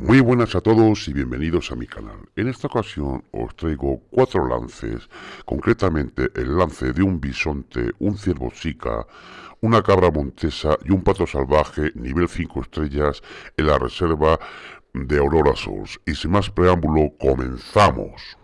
Muy buenas a todos y bienvenidos a mi canal. En esta ocasión os traigo cuatro lances, concretamente el lance de un bisonte, un ciervo chica, una cabra montesa y un pato salvaje nivel 5 estrellas en la reserva de Aurora Souls. Y sin más preámbulo, comenzamos.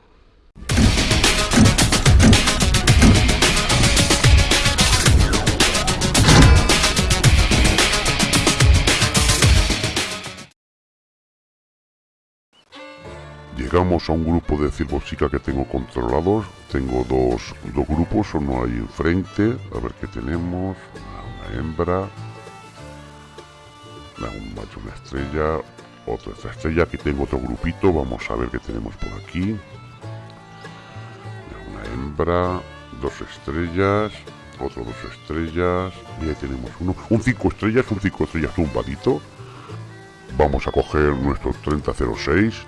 Llegamos a un grupo de chica que tengo controlados. Tengo dos, dos grupos, uno ahí enfrente. A ver qué tenemos. Una, hembra. un macho, una estrella. Otra estrella. Aquí tengo otro grupito. Vamos a ver qué tenemos por aquí. Una hembra. Dos estrellas. Otro dos estrellas. Y ahí tenemos uno. Un cinco estrellas. Un cinco estrellas tumbadito. Vamos a coger nuestro 3006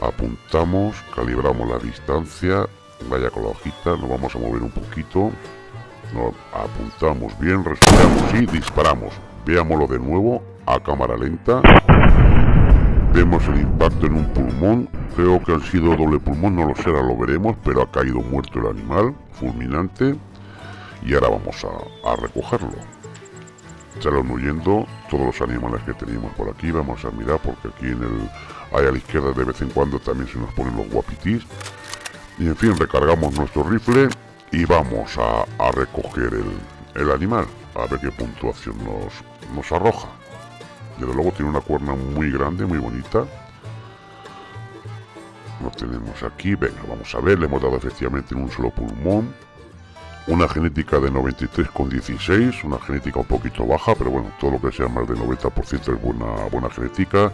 apuntamos, calibramos la distancia, vaya con la hojita, nos vamos a mover un poquito, nos apuntamos bien, respiramos y disparamos. Veámoslo de nuevo a cámara lenta. Vemos el impacto en un pulmón, creo que han sido doble pulmón, no lo ahora lo veremos, pero ha caído muerto el animal, fulminante, y ahora vamos a, a recogerlo. Salen huyendo todos los animales que teníamos por aquí, vamos a mirar porque aquí en el Ahí a la izquierda de vez en cuando también se nos ponen los guapitis. Y en fin, recargamos nuestro rifle y vamos a, recoger el, animal. A ver qué puntuación nos, nos arroja. Desde luego tiene una cuerna muy grande, muy bonita. Lo tenemos aquí. Venga, vamos a ver. Le hemos dado efectivamente en un solo pulmón una genética de 93,16, una genética un poquito baja, pero bueno, todo lo que sea más del 90% es buena, buena genética.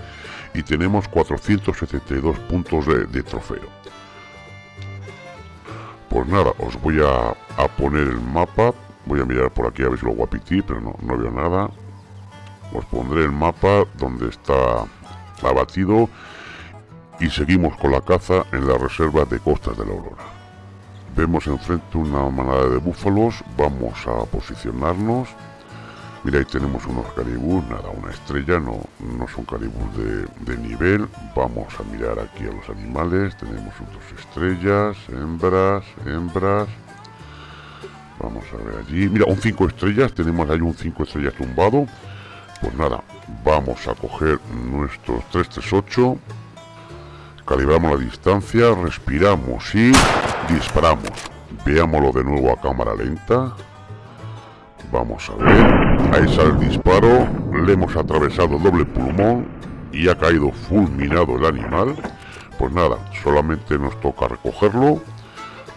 Y tenemos 472 puntos de, trofeo. Pues nada, os voy a, poner el mapa. Voy a mirar por aquí a ver si lo guapití, pero no, no veo nada. Os pondré el mapa donde está abatido. Y seguimos con la caza en la reserva de Costas de la Aurora. Vemos enfrente una manada de búfalos, vamos a posicionarnos. Mira, ahí tenemos unos caribús, nada, una estrella, no, no son caribús de, nivel. Vamos a mirar aquí a los animales, tenemos otras estrellas, hembras, hembras. Vamos a ver allí, mira, un 5 estrellas, tenemos ahí un 5 estrellas tumbado. Pues nada, vamos a coger nuestros 338 Calibramos la distancia, respiramos y disparamos. Veámoslo de nuevo a cámara lenta. Vamos a ver. Ahí sale el disparo. Le hemos atravesado doble pulmón y ha caído fulminado el animal. Pues nada, solamente nos toca recogerlo.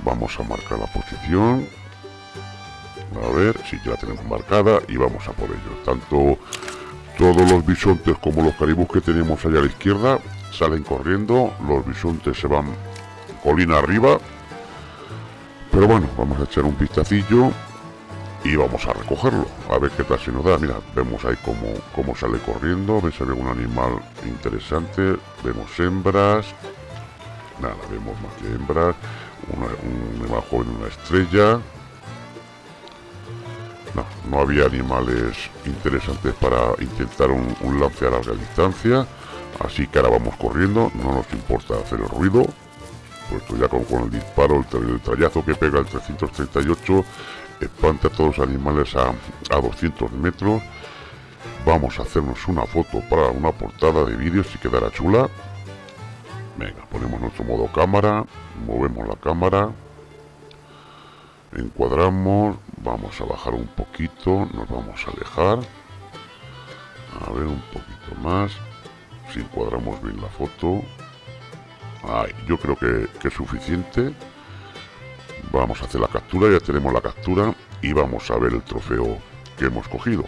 Vamos a marcar la posición. A ver, si ya tenemos marcada y vamos a por ello. Tanto todos los bisontes como los caribús que tenemos allá a la izquierda salen corriendo, los bisontes se van colina arriba. Pero bueno, vamos a echar un vistacillo y vamos a recogerlo, a ver qué tal se nos da. Mira, vemos ahí cómo, cómo sale corriendo, ves ve un animal interesante, vemos hembras, nada, vemos más que hembras, un animal joven, una estrella. No, no había animales interesantes para intentar un, lance a larga distancia. Así que ahora vamos corriendo, no nos importa hacer el ruido, puesto ya con, el disparo, el, trayazo que pega el 338, espanta a todos los animales a, a 200 metros. Vamos a hacernos una foto para una portada de vídeo si quedará chula. Venga, ponemos nuestro modo cámara, movemos la cámara, encuadramos, vamos a bajar un poquito, nos vamos a alejar, a ver un poquito más, si encuadramos bien la foto yo creo que, es suficiente vamos a hacer la captura ya tenemos la captura y vamos a ver el trofeo que hemos cogido.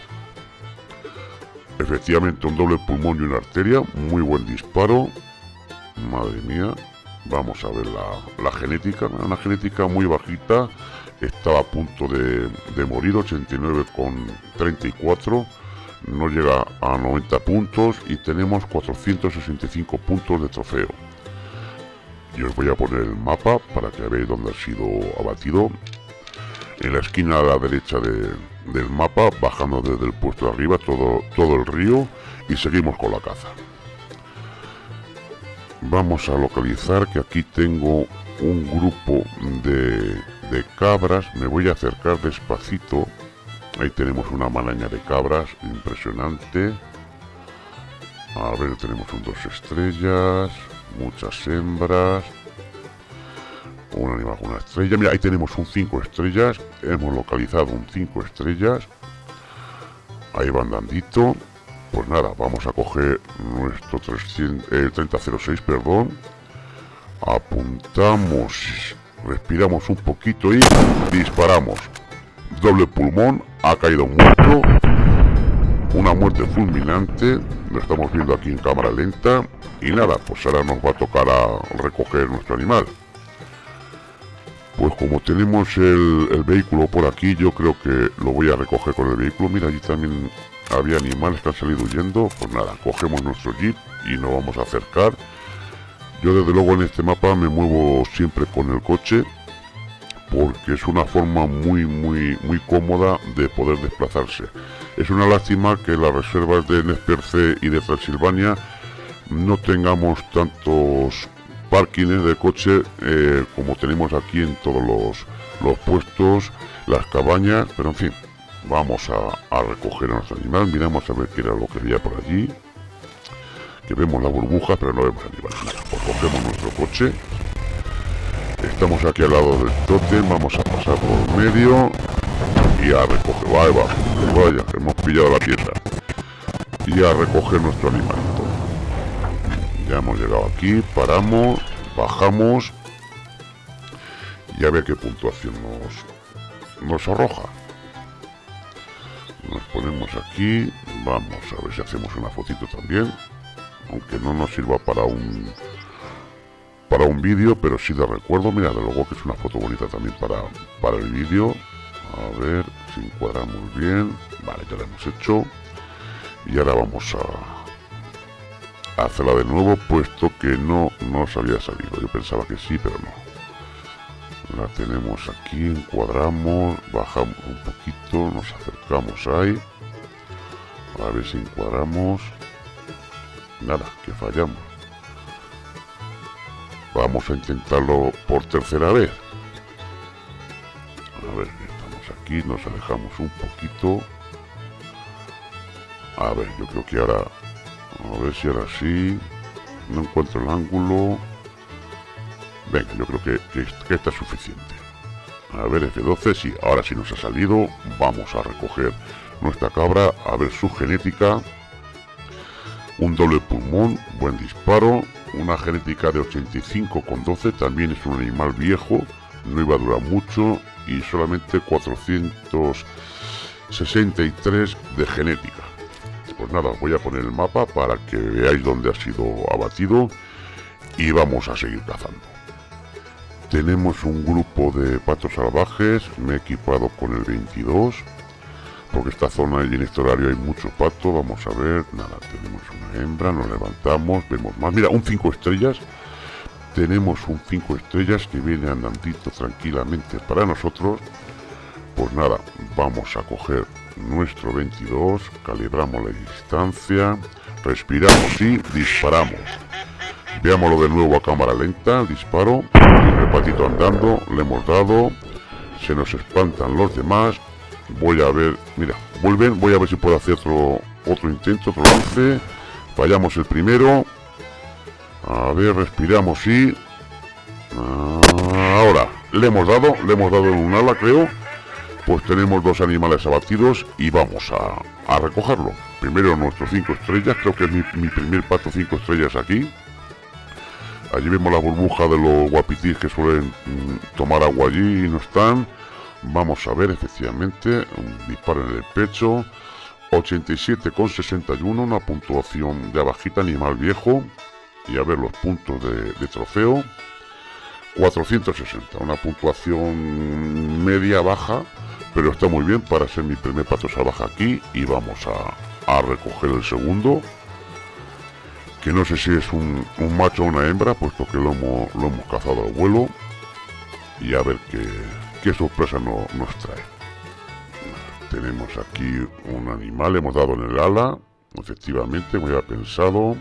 Efectivamente un doble pulmón y una arteria muy buen disparo. Madre mía vamos a ver la, genética una genética muy bajita. Estaba a punto de, de morir 89 con 34 no llega a 90 puntos y tenemos 465 puntos de trofeo. Y os voy a poner el mapa para que veáis dónde ha sido abatido. En la esquina a la derecha del mapa, bajando desde el puesto de arriba todo, todo el río. y seguimos con la caza. Vamos a localizar que aquí tengo un grupo de, de cabras. Me voy a acercar despacito. Ahí tenemos una maraña de cabras impresionante. A ver, tenemos un dos estrellas, muchas hembras, un animal con una estrella. Mira, ahí tenemos un 5 estrellas. Hemos localizado un 5 estrellas. Ahí va andandito. Pues nada, vamos a coger nuestro 300, el 3006, perdón. Apuntamos, respiramos un poquito y disparamos. Doble pulmón, ha caído muerto. Una muerte fulminante, lo estamos viendo aquí en cámara lenta. Y nada, pues ahora nos va a tocar a recoger nuestro animal. Pues como tenemos el, vehículo por aquí, yo creo que lo voy a recoger con el vehículo. Mira, allí también había animales que han salido huyendo. Pues nada, cogemos nuestro jeep y nos vamos a acercar. Yo desde luego en este mapa me muevo siempre con el coche porque es una forma muy muy muy cómoda de poder desplazarse. Es una lástima que las reservas de Nesperce y de Transilvania no tengamos tantos parkings de coche eh, como tenemos aquí en todos los, los, puestos, las cabañas, pero en fin, vamos a, recoger a nuestro animal, miramos a ver qué era lo que había por allí, que vemos la burbuja, pero no vemos animal, pues cogemos nuestro coche, estamos aquí al lado del totem, vamos a pasar por medio y a recoger, vaya, hemos pillado la pieza y a recoger nuestro animal. Ya hemos llegado aquí, paramos, bajamos y a ver qué puntuación nos, nos arroja. Nos ponemos aquí, vamos a ver si hacemos una fotito también, aunque no nos sirva para un para un vídeo, pero sí de recuerdo, mira, de luego que es una foto bonita también para, para el vídeo. A ver si encuadramos bien. Vale, ya lo hemos hecho. Y ahora vamos a, hacerla de nuevo puesto que no nos había salido yo pensaba que sí pero no la tenemos aquí encuadramos bajamos un poquito nos acercamos ahí a ver si encuadramos nada que fallamos vamos a intentarlo por tercera vez a ver estamos aquí nos alejamos un poquito a ver yo creo que ahora a ver si ahora sí. No encuentro el ángulo. Venga, yo creo que, está suficiente. A ver, F12, sí, ahora sí nos ha salido. Vamos a recoger nuestra cabra, a ver su genética. Un doble pulmón, buen disparo. Una genética de 85 con 12, también es un animal viejo. No iba a durar mucho y solamente 463 de genética pues nada, voy a poner el mapa para que veáis dónde ha sido abatido y vamos a seguir cazando. Tenemos un grupo de patos salvajes, me he equipado con el 22, porque esta zona y en este horario hay mucho pato, vamos a ver, nada, tenemos una hembra, nos levantamos, vemos más, mira, un 5 estrellas, tenemos un 5 estrellas que viene andandito tranquilamente para nosotros, pues nada, vamos a coger nuestro 22, calibramos la distancia, respiramos y disparamos. Veámoslo de nuevo a cámara lenta, disparo, el patito andando, le hemos dado, se nos espantan los demás, voy a ver, mira, vuelven, voy a ver si puedo hacer otro, otro intento, otro lance, fallamos el primero, a ver, respiramos y... Ahora, le hemos dado, le hemos dado un ala creo, pues tenemos dos animales abatidos y vamos a, recogerlo. Primero nuestros cinco estrellas, creo que es mi, primer pato cinco estrellas aquí. Allí vemos la burbuja de los guapitis que suelen mm, tomar agua allí y no están. Vamos a ver efectivamente, un disparo en el pecho. 87,61, una puntuación de bajita, animal viejo. Y a ver los puntos de, trofeo. 460, una puntuación media baja pero está muy bien para ser mi primer pato salvaje aquí y vamos a, recoger el segundo que no sé si es un, macho o una hembra puesto que lo hemos, lo hemos cazado al vuelo y a ver qué, sorpresa nos trae tenemos aquí un animal hemos dado en el ala efectivamente, me había pensado.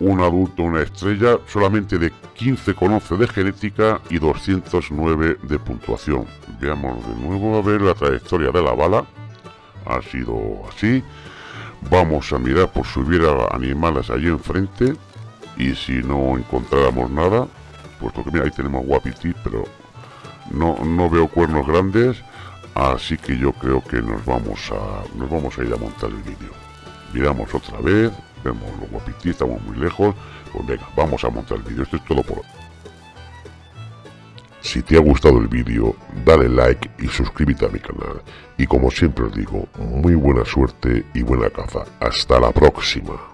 Un adulto, una estrella, solamente de 15,11 de genética y 209 de puntuación. Veamos de nuevo a ver la trayectoria de la bala. Ha sido así. Vamos a mirar por si hubiera animales allí enfrente. Y si no encontráramos nada, puesto que mira, ahí tenemos guapiti, pero no, no veo cuernos grandes. Así que yo creo que nos vamos a, nos vamos a ir a montar el vídeo. Miramos otra vez, vemos los guapiti, estamos muy lejos. Pues venga, vamos a montar el vídeo. Esto es todo por hoy. Si te ha gustado el vídeo, dale like y suscríbete a mi canal. Y como siempre os digo, muy buena suerte y buena caza. Hasta la próxima.